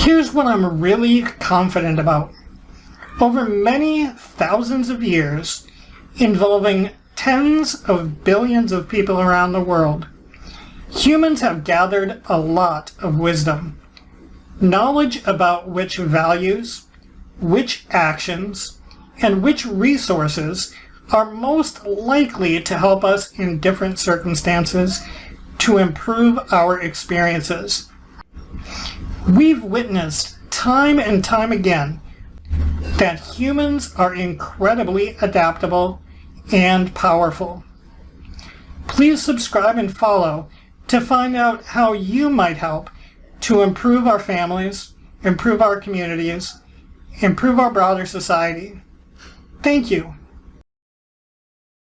Here's what I'm really confident about. Over many thousands of years, involving tens of billions of people around the world, humans have gathered a lot of wisdom. Knowledge about which values, which actions, and which resources are most likely to help us in different circumstances to improve our experiences. We've witnessed time and time again that humans are incredibly adaptable and powerful. Please subscribe and follow to find out how you might help to improve our families, improve our communities, improve our broader society. Thank you.